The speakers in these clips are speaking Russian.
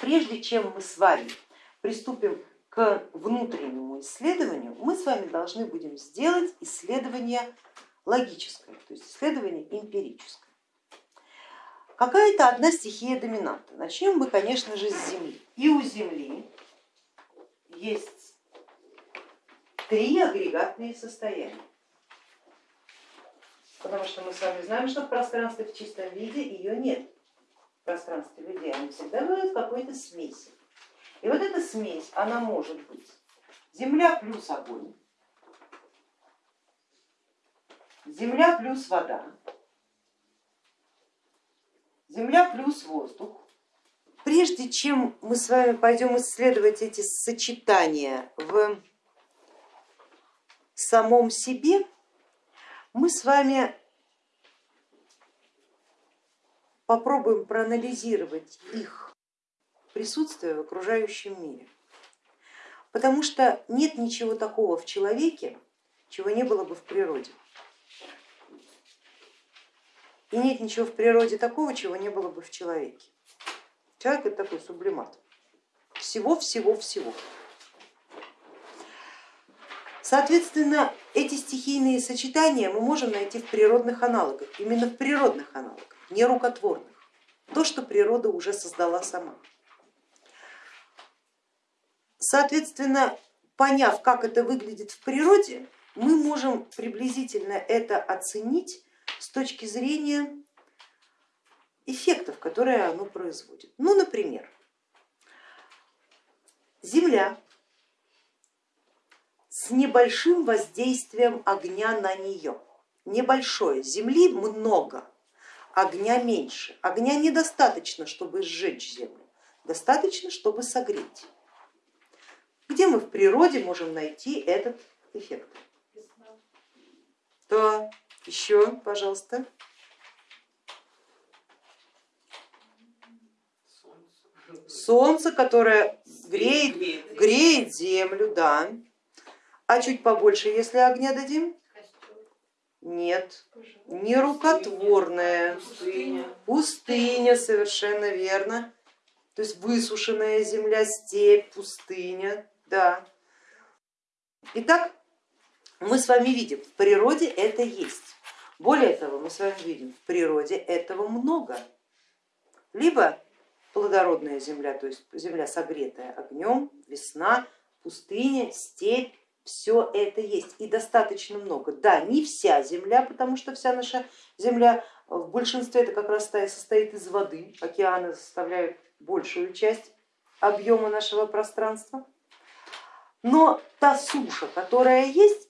прежде чем мы с вами приступим к внутреннему исследованию, мы с вами должны будем сделать исследование логическое, то есть исследование эмпирическое. Какая-то одна стихия доминанта. Начнем мы, конечно же, с Земли. И у Земли есть три агрегатные состояния. Потому что мы с вами знаем, что в пространстве в чистом виде ее нет. Пространстве людей они всегда бывают какой-то смеси. И вот эта смесь, она может быть земля плюс огонь, земля плюс вода, земля плюс воздух. Прежде чем мы с вами пойдем исследовать эти сочетания в самом себе, мы с вами попробуем проанализировать их присутствие в окружающем мире. Потому что нет ничего такого в человеке, чего не было бы в природе. И нет ничего в природе такого, чего не было бы в человеке. Человек это такой сублимат. Всего-всего-всего. Соответственно, эти стихийные сочетания мы можем найти в природных аналогах, именно в природных аналогах, не рукотворных, то, что природа уже создала сама. Соответственно, поняв, как это выглядит в природе, мы можем приблизительно это оценить с точки зрения эффектов, которые оно производит. Ну, например, Земля с небольшим воздействием огня на нее. Небольшое, земли много, огня меньше. Огня недостаточно, чтобы сжечь землю, достаточно, чтобы согреть. Где мы в природе можем найти этот эффект? Да, еще, пожалуйста. Солнце, которое греет, греет землю, да. А чуть побольше, если огня дадим? Нет, не рукотворная, пустыня. пустыня, совершенно верно. То есть высушенная земля, степь, пустыня, да. Итак, мы с вами видим, в природе это есть. Более того, мы с вами видим, в природе этого много. Либо плодородная земля, то есть земля согретая огнем, весна, пустыня, степь, все это есть и достаточно много. Да, не вся земля, потому что вся наша земля в большинстве это как раз состоит из воды, океаны составляют большую часть объема нашего пространства. Но та суша, которая есть,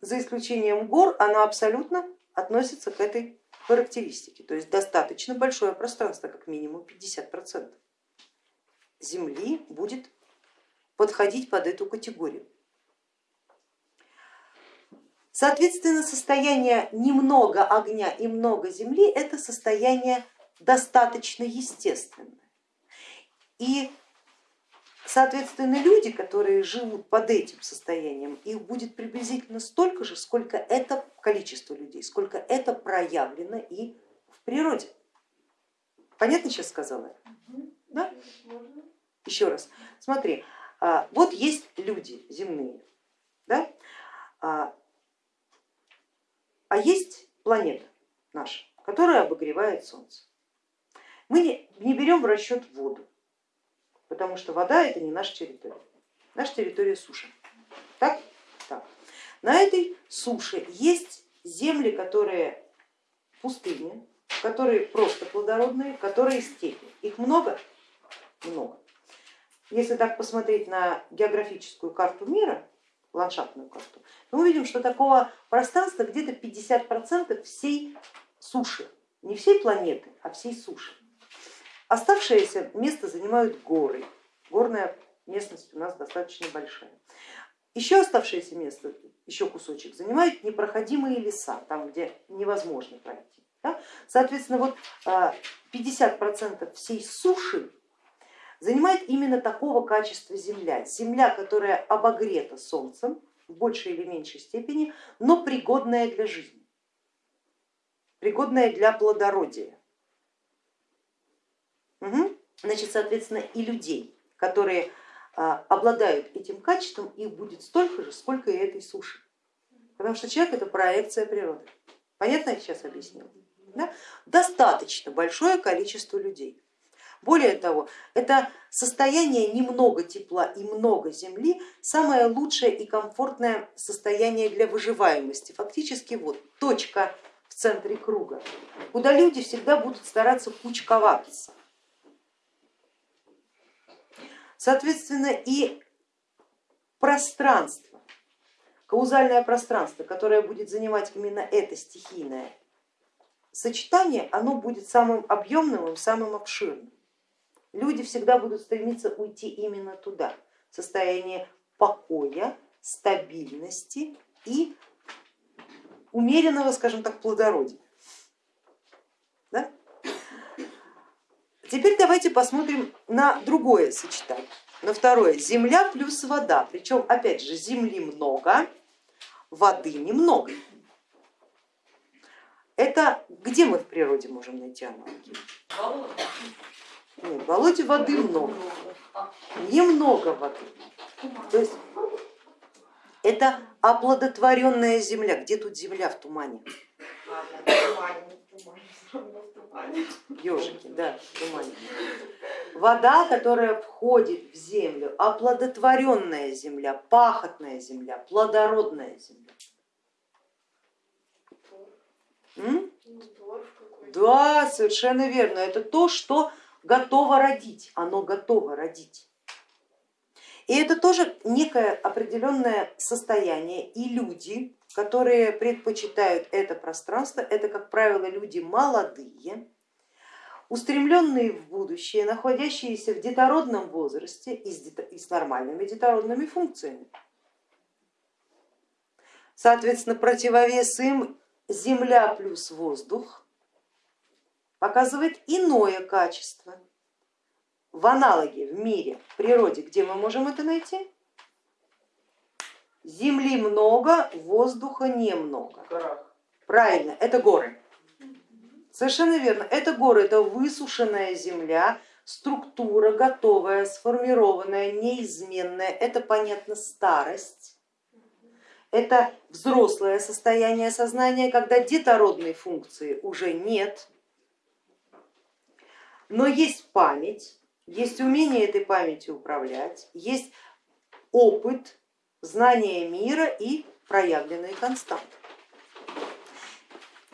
за исключением гор, она абсолютно относится к этой характеристике. То есть достаточно большое пространство, как минимум 50% земли будет подходить под эту категорию. Соответственно, состояние немного огня и много земли это состояние достаточно естественное. И соответственно люди, которые живут под этим состоянием, их будет приблизительно столько же, сколько это количество людей, сколько это проявлено и в природе. Понятно сейчас сказала? Да? Еще раз, смотри, а, вот есть люди земные, да? А, есть планета наша, которая обогревает Солнце. Мы не берем в расчет воду, потому что вода это не наша территория, наша территория суша. Так? Так. На этой суше есть земли, которые пустыни, которые просто плодородные, которые степи. Их много? Много. Если так посмотреть на географическую карту мира, ландшафтную карту, мы увидим, что такого пространства где-то 50% всей суши, не всей планеты, а всей суши. Оставшееся место занимают горы, горная местность у нас достаточно большая. Еще оставшееся место, еще кусочек, занимают непроходимые леса, там где невозможно пройти. Соответственно, вот 50% а, всей суши занимает именно такого качества земля. Земля, которая обогрета солнцем в большей или меньшей степени, но пригодная для жизни, пригодная для плодородия. Угу. значит, соответственно, и людей, которые а, обладают этим качеством, их будет столько же, сколько и этой суши. Потому что человек это проекция природы. Понятно я сейчас объяснила? Да? Достаточно большое количество людей. Более того, это состояние немного тепла и много земли, самое лучшее и комфортное состояние для выживаемости. Фактически вот точка в центре круга, куда люди всегда будут стараться кучковаться. Соответственно, и пространство, каузальное пространство, которое будет занимать именно это стихийное сочетание, оно будет самым объемным самым обширным люди всегда будут стремиться уйти именно туда, в состояние покоя, стабильности и умеренного, скажем так, плодородия. Да? Теперь давайте посмотрим на другое сочетание, на второе. Земля плюс вода, причем опять же земли много, воды немного. Это где мы в природе можем найти аналогии? Нет, в болоте воды много, немного воды. То есть это оплодотворенная земля. Где тут земля в тумане? Ежики, да, в тумане. Вода, которая входит в землю, оплодотворенная земля, пахотная земля, плодородная земля. М? Да, совершенно верно. Это то, что готово родить, оно готово родить. И это тоже некое определенное состояние, и люди, которые предпочитают это пространство, это, как правило, люди молодые, устремленные в будущее, находящиеся в детородном возрасте и с, нормальными детородными функциями. Соответственно, противовес им земля плюс воздух, показывает иное качество. В аналоге в мире, в природе, где мы можем это найти? Земли много, воздуха немного. Правильно, это горы. Совершенно верно, это горы, это высушенная земля, структура готовая, сформированная, неизменная, это понятно старость, это взрослое состояние сознания, когда детородной функции уже нет, но есть память, есть умение этой памятью управлять, есть опыт, знание мира и проявленные константы.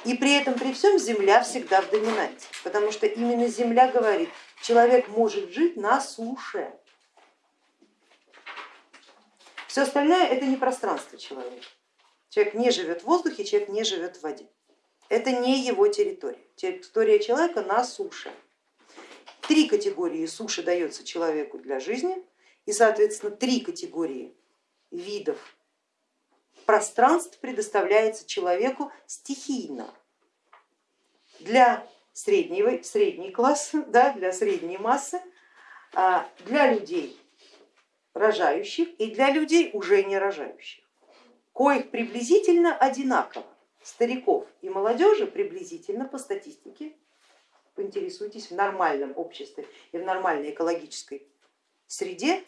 И при этом, при всем Земля всегда в доминанте, потому что именно Земля говорит, человек может жить на суше. Все остальное это не пространство человека. Человек не живет в воздухе, человек не живет в воде. Это не его территория. Территория человека на суше. Три категории суши дается человеку для жизни и, соответственно, три категории видов пространств предоставляется человеку стихийно. Для среднего, средней класса, да, для средней массы, а, для людей рожающих и для людей уже не рожающих, коих приблизительно одинаково, стариков и молодежи приблизительно по статистике поинтересуйтесь в нормальном обществе и в нормальной экологической среде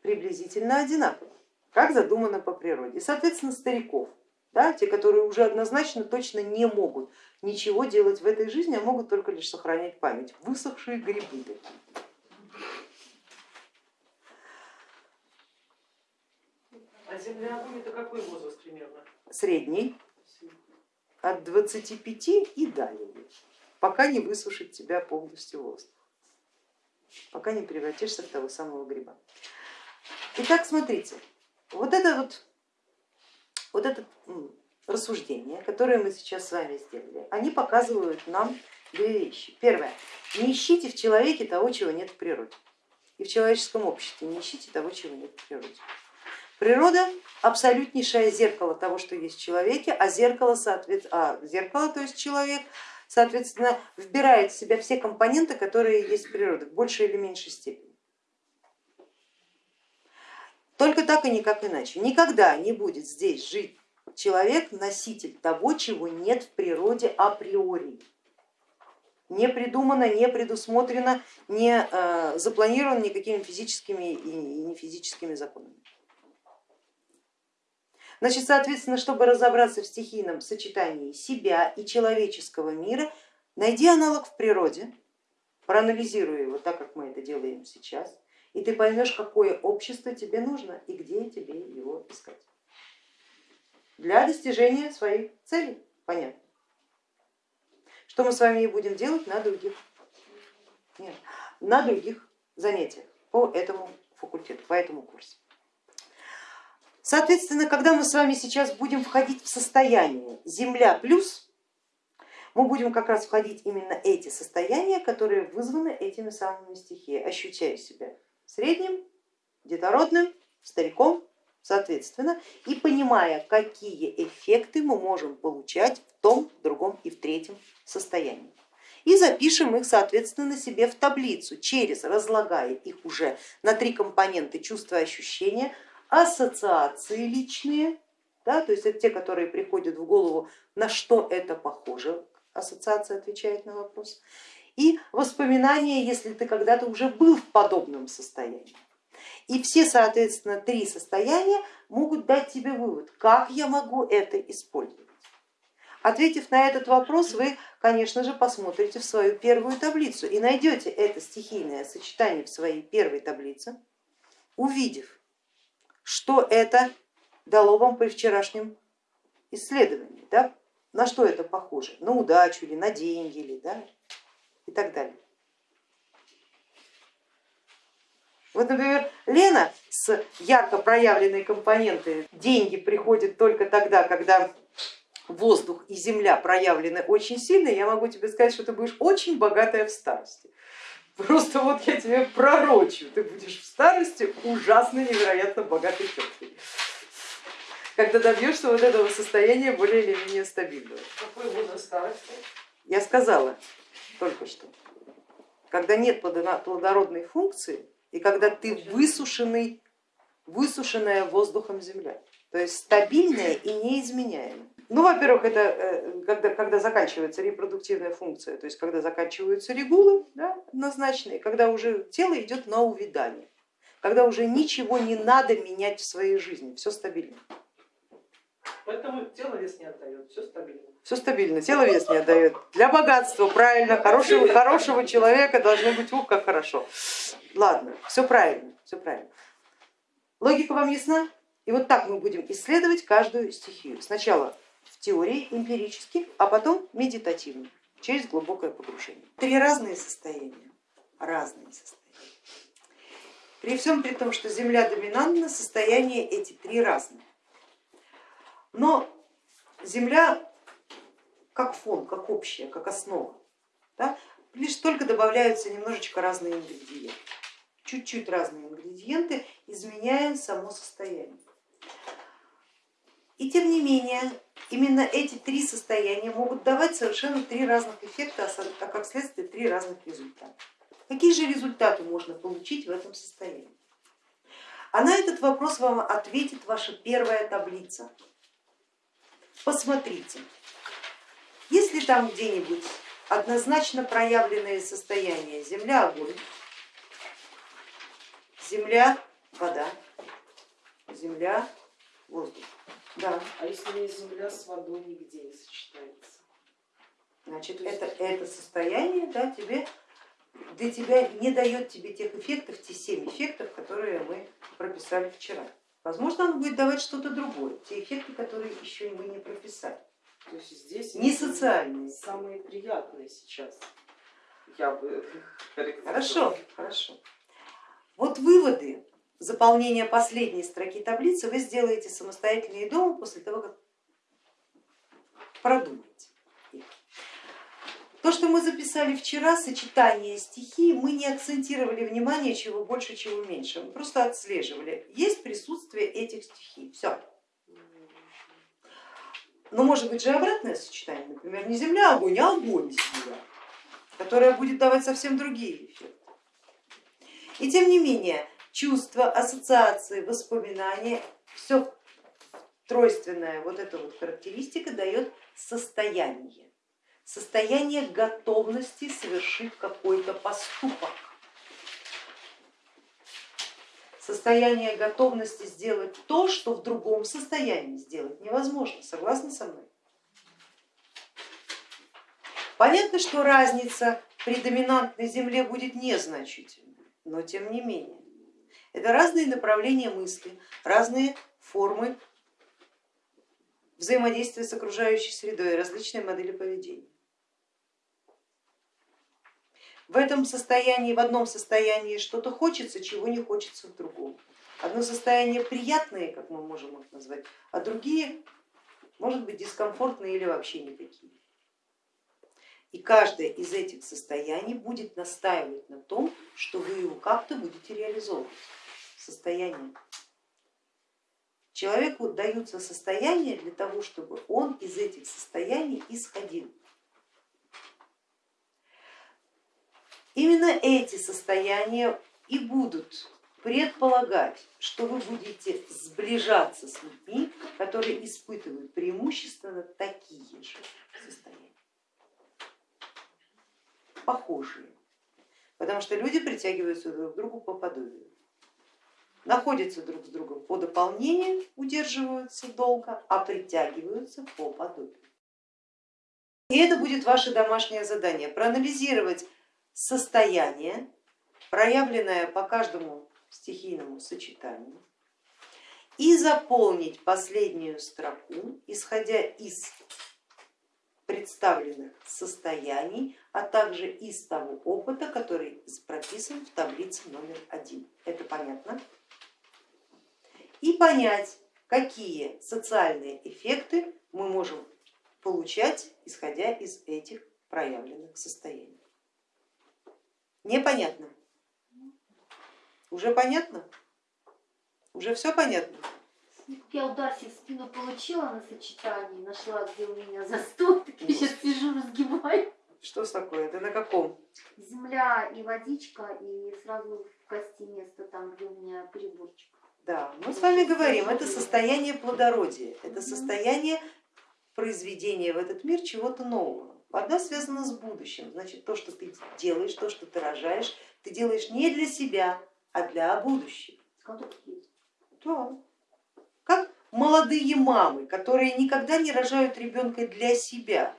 приблизительно одинаково, как задумано по природе. И, соответственно, стариков, да, те, которые уже однозначно точно не могут ничего делать в этой жизни, а могут только лишь сохранять память. Высохшие грибы такие. А огонь это какой возраст примерно? Средний, от 25 и далее пока не высушит тебя полностью воздух, пока не превратишься в того самого гриба. Итак, смотрите, вот это вот, вот это рассуждение, которое мы сейчас с вами сделали, они показывают нам две вещи. Первое, не ищите в человеке того, чего нет в природе. И в человеческом обществе не ищите того, чего нет в природе. Природа абсолютнейшее зеркало того, что есть в человеке, а зеркало, соответственно, а зеркало, то есть человек, соответственно, вбирает в себя все компоненты, которые есть в природе в большей или меньшей степени. Только так и никак иначе. Никогда не будет здесь жить человек, носитель того, чего нет в природе априори. не придумано, не предусмотрено, не э, запланировано никакими физическими и нефизическими законами. Значит, соответственно, чтобы разобраться в стихийном сочетании себя и человеческого мира, найди аналог в природе, проанализируй его так, как мы это делаем сейчас, и ты поймешь, какое общество тебе нужно и где тебе его искать. Для достижения своих целей, понятно. Что мы с вами и будем делать на других, нет, на других занятиях по этому факультету, по этому курсу. Соответственно, когда мы с вами сейчас будем входить в состояние Земля плюс, мы будем как раз входить именно эти состояния, которые вызваны этими самыми стихиями, ощущая себя средним, детородным, стариком, соответственно, и понимая, какие эффекты мы можем получать в том, другом и в третьем состоянии. И запишем их, соответственно, себе в таблицу, через разлагая их уже на три компоненты чувства и ощущения, ассоциации личные, да, то есть это те, которые приходят в голову, на что это похоже, ассоциация отвечает на вопрос, и воспоминания, если ты когда-то уже был в подобном состоянии. И все, соответственно, три состояния могут дать тебе вывод, как я могу это использовать. Ответив на этот вопрос, вы, конечно же, посмотрите в свою первую таблицу и найдете это стихийное сочетание в своей первой таблице, увидев, что это дало вам при вчерашнем исследовании, да? на что это похоже, на удачу или на деньги или да? и так далее. Вот, например, Лена с ярко проявленной компонентой деньги приходят только тогда, когда воздух и земля проявлены очень сильно, я могу тебе сказать, что ты будешь очень богатая в старости. Просто вот я тебе пророчу, ты будешь в старости ужасно невероятно богатой теткой, когда добьешься вот этого состояния более или менее стабильного. Какой возраст старости? Я сказала только что, когда нет плодородной функции и когда ты высушенный, высушенная воздухом земля, то есть стабильная и неизменяемая. Ну, во-первых, это э, когда, когда заканчивается репродуктивная функция, то есть когда заканчиваются регулы да, однозначные, когда уже тело идет на увядание, когда уже ничего не надо менять в своей жизни, все стабильно. Поэтому тело вес не отдает, все стабильно. Все стабильно, тело вес не отдает. Для богатства, правильно, хорошего, хорошего человека должно быть, ух, как хорошо. Ладно, все правильно, все правильно. Логика вам ясна? И вот так мы будем исследовать каждую стихию. Сначала в теории эмпирически, а потом медитативно, через глубокое погружение. Три разные состояния, разные состояния. При всем при том, что Земля доминантна, состояния эти три разные. Но Земля как фон, как общая, как основа, да, лишь только добавляются немножечко разные ингредиенты. Чуть-чуть разные ингредиенты, изменяя само состояние. И тем не менее, именно эти три состояния могут давать совершенно три разных эффекта, а как следствие три разных результата. Какие же результаты можно получить в этом состоянии? А на этот вопрос вам ответит ваша первая таблица. Посмотрите, если там где-нибудь однозначно проявленные состояния земля, огонь, земля, вода, земля, воздух, да. А если земля с водой нигде не сочетается? Значит, это, это состояние да, тебе, для тебя не дает тебе тех эффектов, те семь эффектов, которые мы прописали вчера. Возможно, он будет давать что-то другое, те эффекты, которые еще мы не прописали. То есть здесь не социальные. Самые приятные сейчас. Я бы Хорошо, хорошо. Вот выводы заполнения последней строки таблицы вы сделаете самостоятельно и дома после того, как продумаете. То, что мы записали вчера, сочетание стихий, мы не акцентировали внимание, чего больше, чего меньше, мы просто отслеживали, есть присутствие этих стихий, все. Но может быть же обратное сочетание, например, не земля, огонь, а огонь, земля, которая будет давать совсем другие эффекты. И тем не менее, чувства, ассоциации, воспоминания, все тройственная вот эта вот характеристика дает состояние. состояние готовности совершить какой-то поступок, состояние готовности сделать то, что в другом состоянии сделать невозможно. Согласны со мной? Понятно, что разница при доминантной Земле будет незначительной, но тем не менее. Это разные направления мысли, разные формы взаимодействия с окружающей средой, различные модели поведения. В этом состоянии, в одном состоянии что-то хочется, чего не хочется в другом. Одно состояние приятное, как мы можем их назвать, а другие может быть дискомфортные или вообще никакие. И каждое из этих состояний будет настаивать на том, что вы его как-то будете реализовывать. Состояние. Человеку даются состояния для того, чтобы он из этих состояний исходил. Именно эти состояния и будут предполагать, что вы будете сближаться с людьми, которые испытывают преимущественно такие же состояния похожие, потому что люди притягиваются друг к другу по подобию, находятся друг с другом по дополнению, удерживаются долго, а притягиваются по подобию. И это будет ваше домашнее задание, проанализировать состояние, проявленное по каждому стихийному сочетанию, и заполнить последнюю строку, исходя из представленных состояний, а также из того опыта, который прописан в таблице номер один. Это понятно? И понять, какие социальные эффекты мы можем получать, исходя из этих проявленных состояний. Непонятно? Уже понятно? Уже все понятно? Я удар себе в спину получила на сочетании, нашла, где у меня застой, так я сейчас сижу, разгибаю. Что с такое? Ты на каком? Земля и водичка, и сразу в кости место там, где у меня переборчик. Да, мы с вами говорим, это состояние плодородия, это состояние произведения в этот мир чего-то нового. Вода связана с будущим, значит то, что ты делаешь, то, что ты рожаешь, ты делаешь не для себя, а для будущего. Да как молодые мамы, которые никогда не рожают ребенка для себя.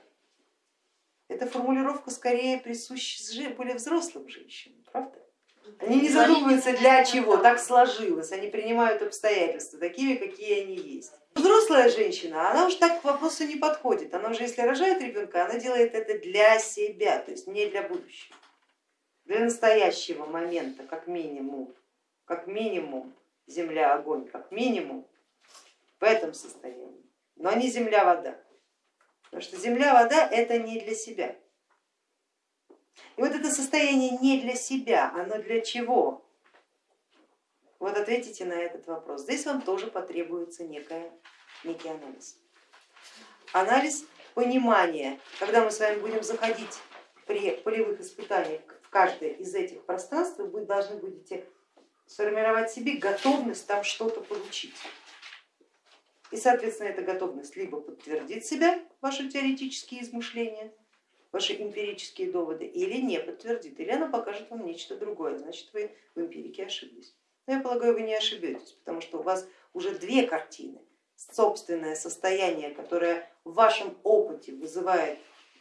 Эта формулировка скорее присуща более взрослым женщинам, правда? Они не задумываются для чего, так сложилось, они принимают обстоятельства такими, какие они есть. Взрослая женщина, она уж так к вопросу не подходит, она уже если рожает ребенка, она делает это для себя, то есть не для будущего, для настоящего момента, как минимум, как минимум земля, огонь, как минимум в этом состоянии, но не земля-вода, потому что земля-вода это не для себя. И вот это состояние не для себя, оно для чего? Вот ответите на этот вопрос. Здесь вам тоже потребуется некая, некий анализ. Анализ понимания, когда мы с вами будем заходить при полевых испытаниях в каждое из этих пространств, вы должны будете сформировать себе готовность там что-то получить. И, соответственно, эта готовность либо подтвердит себя, ваши теоретические измышления, ваши эмпирические доводы, или не подтвердит, или она покажет вам нечто другое, значит вы в эмпирике ошиблись. Но я полагаю, вы не ошибетесь, потому что у вас уже две картины. Собственное состояние, которое в вашем опыте вызывает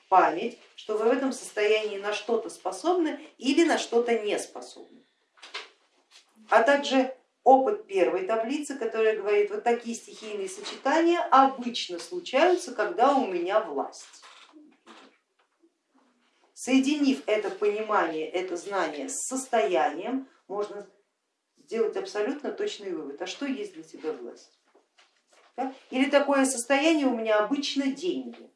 память, что вы в этом состоянии на что-то способны или на что-то не способны. А также опыт первой таблицы, которая говорит, вот такие стихийные сочетания обычно случаются, когда у меня власть. Соединив это понимание, это знание с состоянием, можно сделать абсолютно точный вывод, а что есть для тебя власть? Или такое состояние у меня обычно деньги.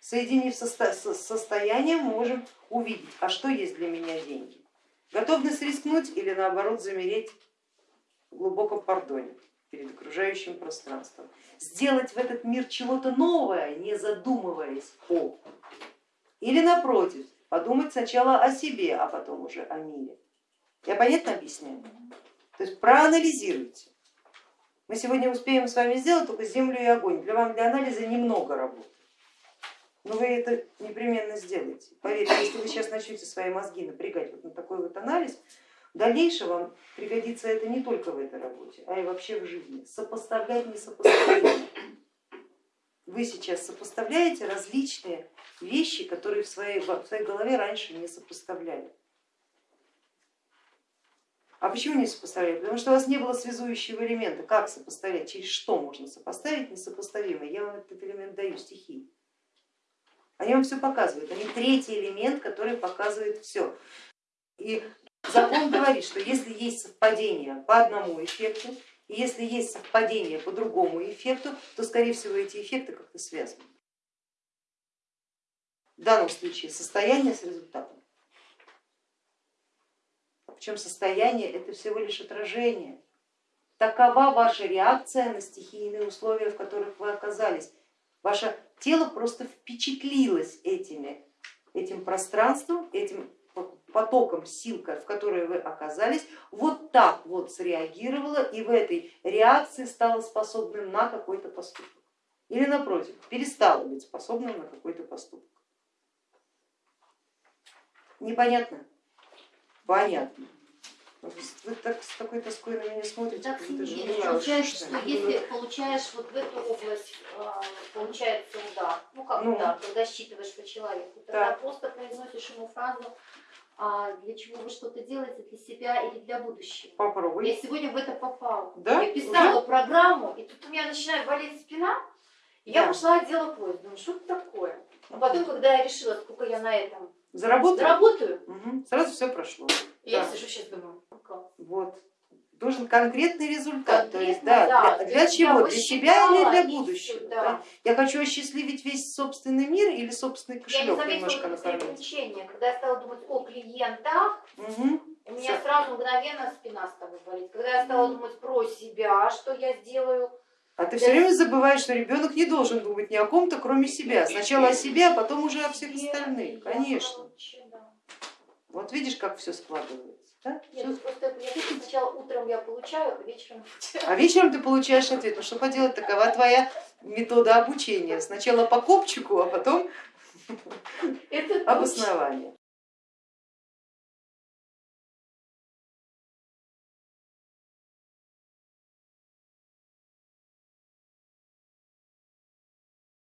Соединив с состоянием, можем увидеть, а что есть для меня деньги. Готовность рискнуть или наоборот замереть в глубоком пардоне перед окружающим пространством. Сделать в этот мир чего-то новое, не задумываясь о. Или напротив, подумать сначала о себе, а потом уже о мире. Я понятно объясняю? То есть проанализируйте. Мы сегодня успеем с вами сделать только землю и огонь. Для вам для анализа немного работы. Но вы это непременно сделаете. Поверьте, если вы сейчас начнете свои мозги напрягать вот на такой вот анализ, в дальнейшем вам пригодится это не только в этой работе, а и вообще в жизни. Сопоставлять несопоставимое. Вы сейчас сопоставляете различные вещи, которые в своей, в своей голове раньше не сопоставляли. А почему не сопоставляли? Потому что у вас не было связующего элемента. Как сопоставлять? Через что можно сопоставить несопоставимое? Я вам этот элемент даю, стихии. Они вам все показывают. Они третий элемент, который показывает все. И закон говорит, что если есть совпадение по одному эффекту, и если есть совпадение по другому эффекту, то скорее всего эти эффекты как-то связаны. В данном случае состояние с результатом. Причем состояние это всего лишь отражение. Такова ваша реакция на стихийные условия, в которых вы оказались. Ваше тело просто впечатлилось этими, этим пространством, этим потоком сил, в которые вы оказались, вот так вот среагировало и в этой реакции стало способным на какой-то поступок. Или напротив, перестало быть способным на какой-то поступок. Непонятно? Понятно. Вы так с такой тоской на меня смотрите. Так, как будто же Сергей, не знаю, получается, что это. если получаешь вот в эту область, а, получается удар, ну как Ну. удар, когда считываешь по человеку, тогда Так. просто произносишь ему фразу, а, для чего вы что-то делаете, для себя или для будущего. Попробуй. Я сегодня в это попала. Да? Я писала программу, и тут у меня начинает болеть спина, и я Да. пошла отдела поезд, думаю, что это такое? А потом, когда я решила, сколько я на этом Заработал? заработаю, Мгм. Сразу все прошло. я Да. сижу сейчас думаю, «Ну класс. Вот. Должен конкретный результат. То есть, Конкретно, да, да, для, для чего? Для себя или для будущего? да? да. Я хочу осчастливить весь собственный мир или собственный Я не кошелек немножко накормить. Когда я стала думать о клиентах, Мгм. у меня Всё. сразу мгновенно спина стала болеть. Когда я стала думать про себя, что я сделаю, А ты все время забываешь, что ребенок не должен думать ни о ком-то, кроме себя. Сначала о себе, а потом уже о всех остальных. Конечно. Вот видишь, как все складывается. да? Нет, ну просто я сначала утром я получаю, а вечером А вечером ты получаешь ответ. Ну что поделать, такова твоя метода обучения. Сначала по копчику, а потом обоснование.